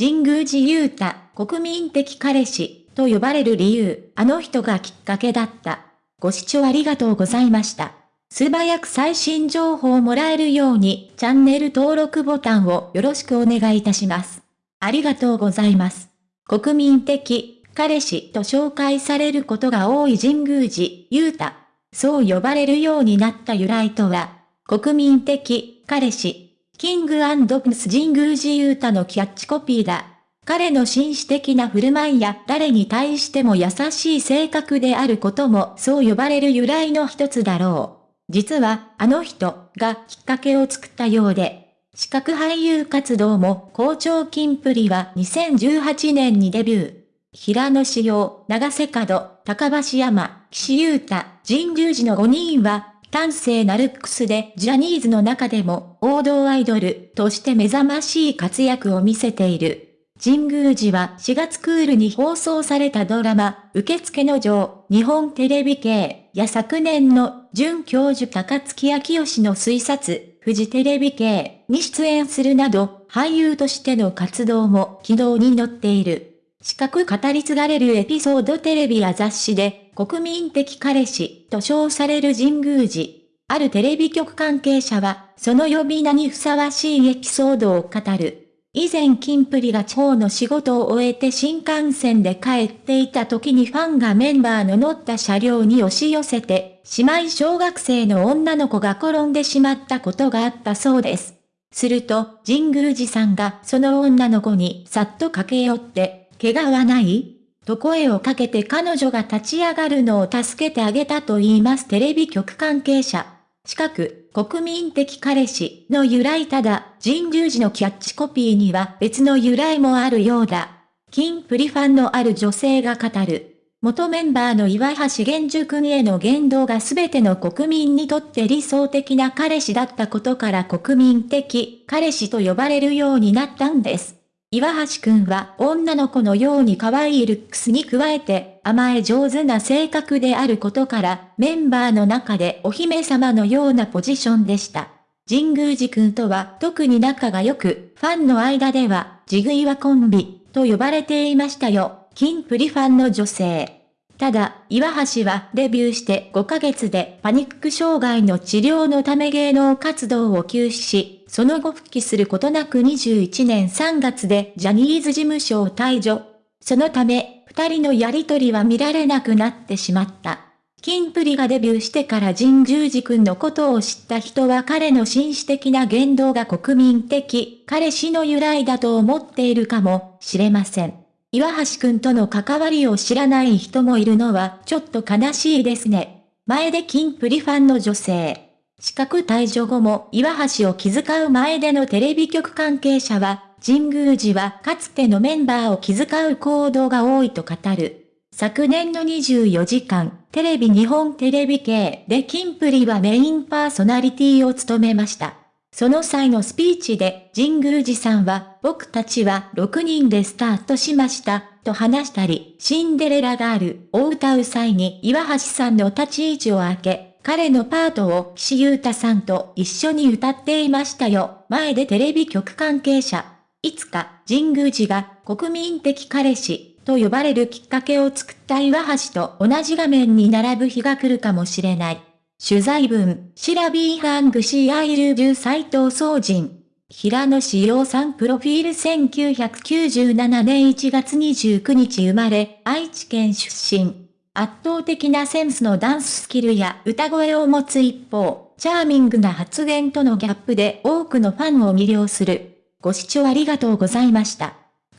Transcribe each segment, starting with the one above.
神宮寺勇太、国民的彼氏、と呼ばれる理由、あの人がきっかけだった。ご視聴ありがとうございました。素早く最新情報をもらえるように、チャンネル登録ボタンをよろしくお願いいたします。ありがとうございます。国民的、彼氏と紹介されることが多い神宮寺、雄太。そう呼ばれるようになった由来とは、国民的、彼氏、キングアンドプス神宮寺雄太のキャッチコピーだ。彼の紳士的な振る舞いや誰に対しても優しい性格であることもそう呼ばれる由来の一つだろう。実は、あの人がきっかけを作ったようで、視覚俳優活動も好調金プリは2018年にデビュー。平野志陽、長瀬角、高橋山、岸優太、神宮寺の5人は、端正なルックスでジャニーズの中でも王道アイドルとして目覚ましい活躍を見せている。神宮寺は4月クールに放送されたドラマ、受付の女日本テレビ系や昨年の准教授高月明義の推察、フジテレビ系に出演するなど、俳優としての活動も軌道に乗っている。四角語り継がれるエピソードテレビや雑誌で、国民的彼氏と称される神宮寺。あるテレビ局関係者は、その呼び名にふさわしいエピソードを語る。以前キンプリが地方の仕事を終えて新幹線で帰っていた時にファンがメンバーの乗った車両に押し寄せて、姉妹小学生の女の子が転んでしまったことがあったそうです。すると、神宮寺さんがその女の子にさっと駆け寄って、怪我はない？と声をかけて彼女が立ち上がるのを助けてあげたと言いますテレビ局関係者。近く、国民的彼氏の由来ただ、神宮寺のキャッチコピーには別の由来もあるようだ。金プリファンのある女性が語る。元メンバーの岩橋玄樹君への言動が全ての国民にとって理想的な彼氏だったことから国民的彼氏と呼ばれるようになったんです。岩橋くんは女の子のように可愛いルックスに加えて甘え上手な性格であることからメンバーの中でお姫様のようなポジションでした。神宮寺くんとは特に仲が良く、ファンの間ではジグイワコンビと呼ばれていましたよ。金プリファンの女性。ただ、岩橋はデビューして5ヶ月でパニック障害の治療のため芸能活動を休止し、その後復帰することなく21年3月でジャニーズ事務所を退場。そのため、二人のやりとりは見られなくなってしまった。キンプリがデビューしてから神宮寺くんのことを知った人は彼の紳士的な言動が国民的、彼氏の由来だと思っているかもしれません。岩橋くんとの関わりを知らない人もいるのはちょっと悲しいですね。前でキンプリファンの女性。資格退場後も岩橋を気遣う前でのテレビ局関係者は、神宮寺はかつてのメンバーを気遣う行動が多いと語る。昨年の24時間、テレビ日本テレビ系でキンプリはメインパーソナリティを務めました。その際のスピーチで神宮寺さんは僕たちは6人でスタートしましたと話したり、シンデレラガールを歌う際に岩橋さんの立ち位置を開け、彼のパートを岸優太さんと一緒に歌っていましたよ。前でテレビ局関係者。いつか神宮寺が国民的彼氏と呼ばれるきっかけを作った岩橋と同じ画面に並ぶ日が来るかもしれない。取材文、 Sirabee 編集部斎藤総人。平野紫耀さんプロフィール1997年1月29日生まれ、愛知県出身。圧倒的なセンスのダンススキルや歌声を持つ一方、チャーミングな発言とのギャップで多くのファンを魅了する。ご視聴ありがとうございました。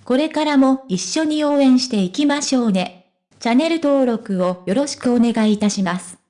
これからも一緒に応援していきましょうね。チャンネル登録をよろしくお願いいたします。